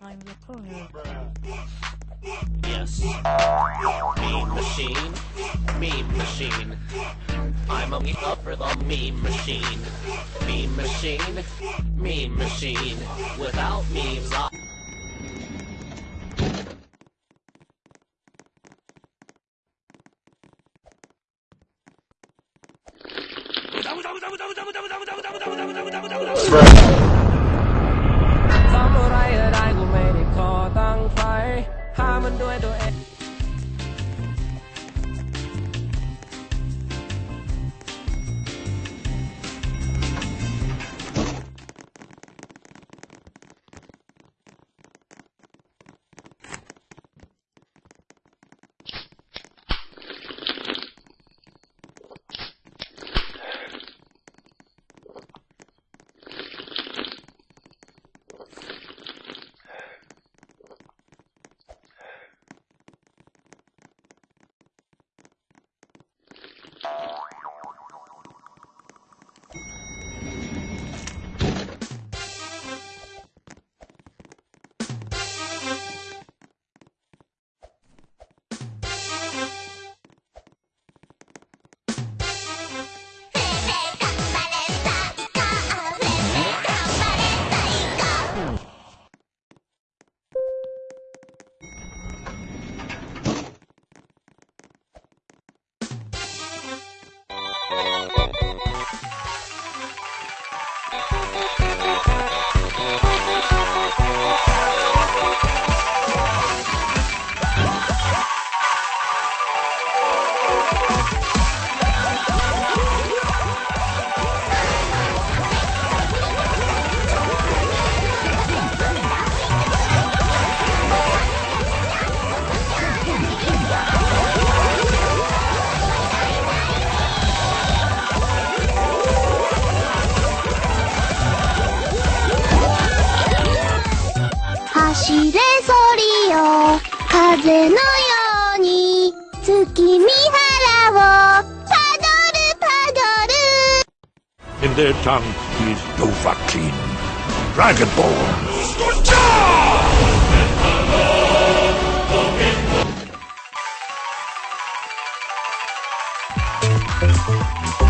I'm the corner. Yes. Meme machine. Meme machine. I'm only up for the meme machine. Meme machine. Meme machine. Without memes, I... Bruh. fire. I'm a do it, do it. しれそりよ風のように月見原をパドルパドル In their tongue, he's Dovahkiin, Dragonborn. Good うん。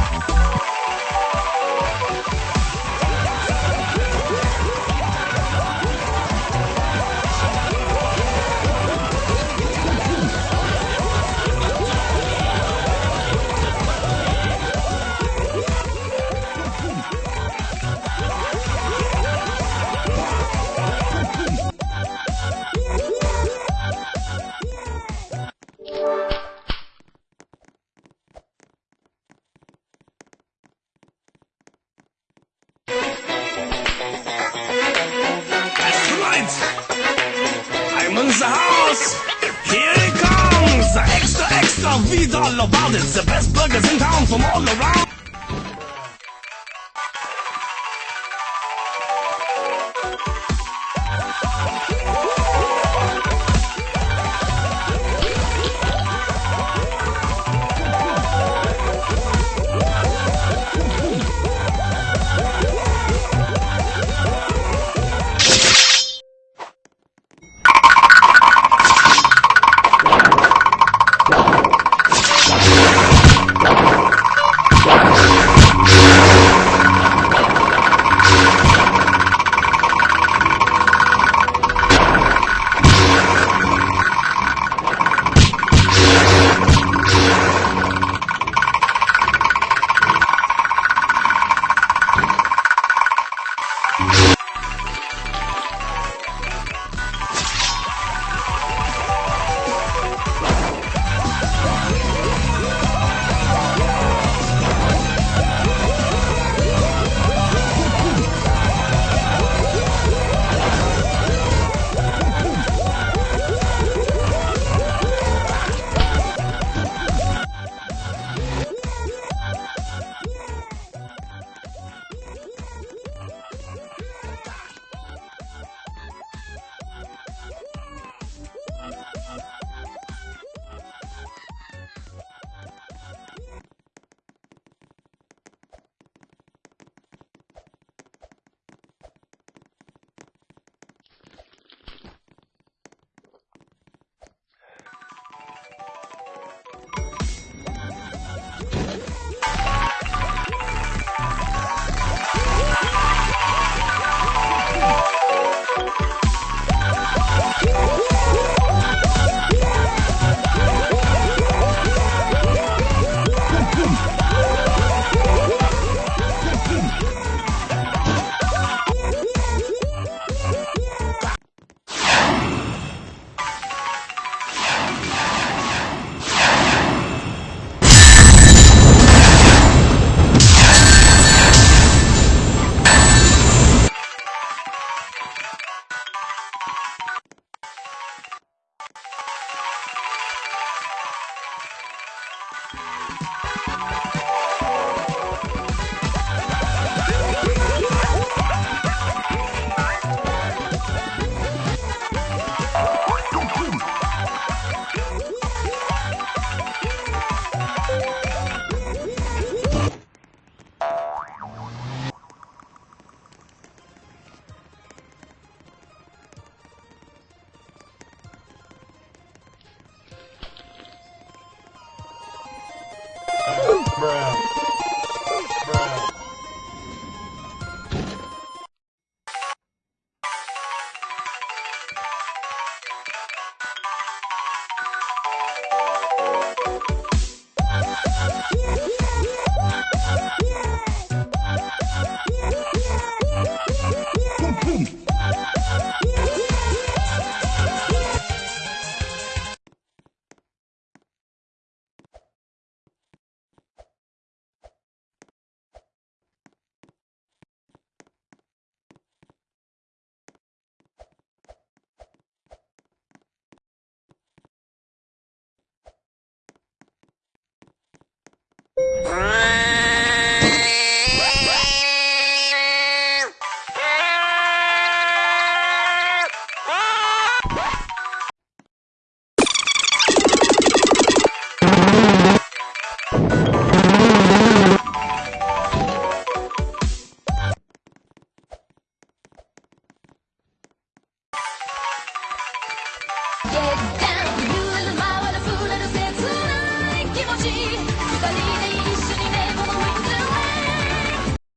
feeds all about it. The best burgers in town from all around.